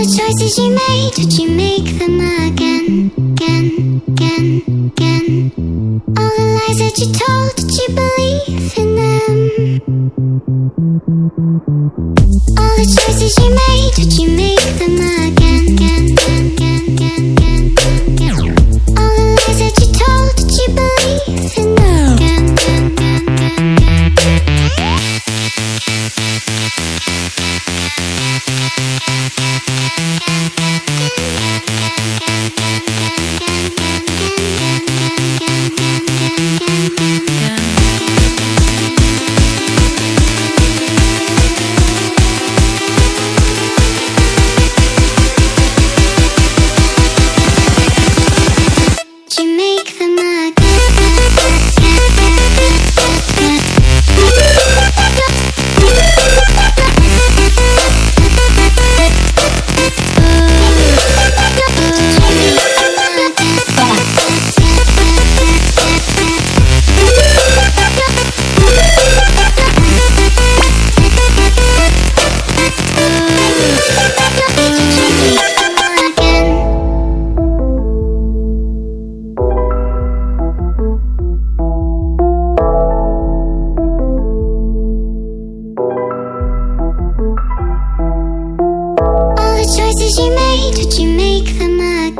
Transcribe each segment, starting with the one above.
the choices you made, would you make them again, again, again, again? All the lies that you told, did you believe in them? All the choices you made, would you make them again, again, again, again, again, again? All the lies that you told, choices you made, would you make them again?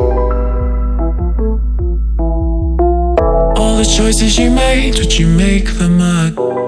All the choices you made, would you make them again?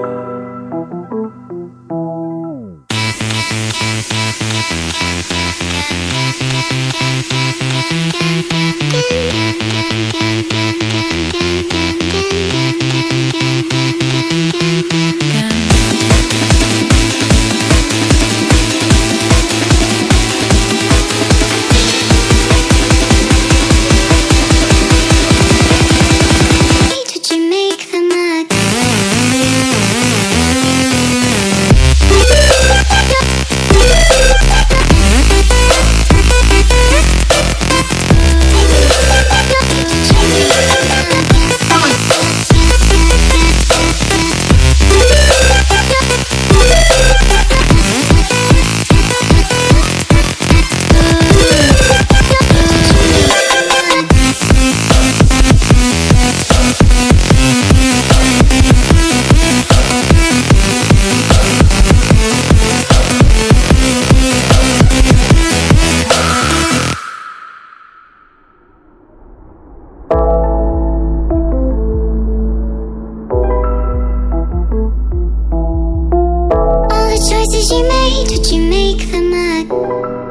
choices you made, Did you make them up?